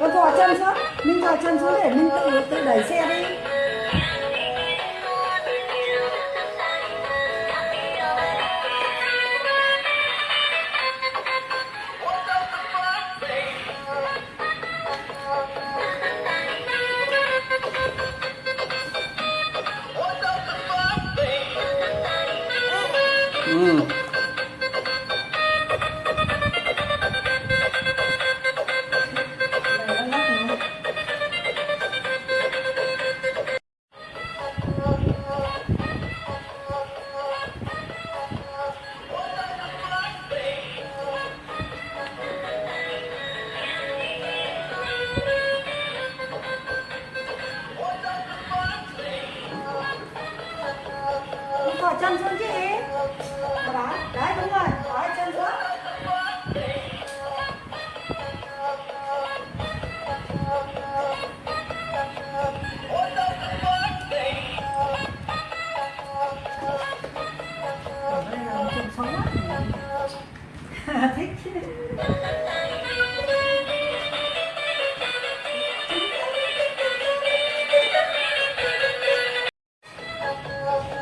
con thò chân xuống mình thò chân xuống để mình tự tự đẩy xe đi ừ.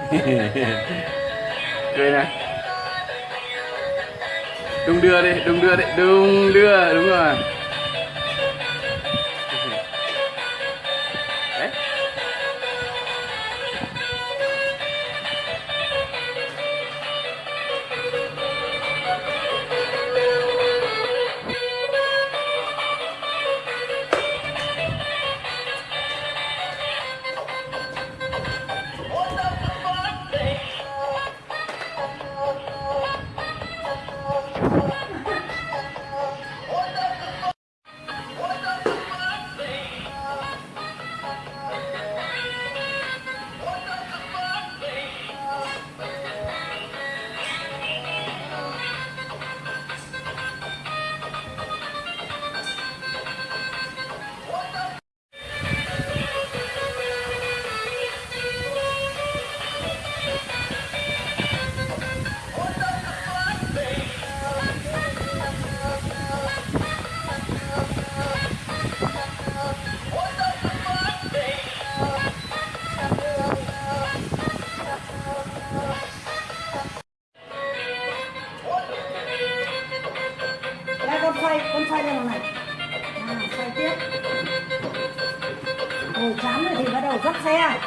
cười này. Đung đưa đi đung đưa đi đung đưa đúng rồi. đầu chán rồi thì bắt đầu dắt xe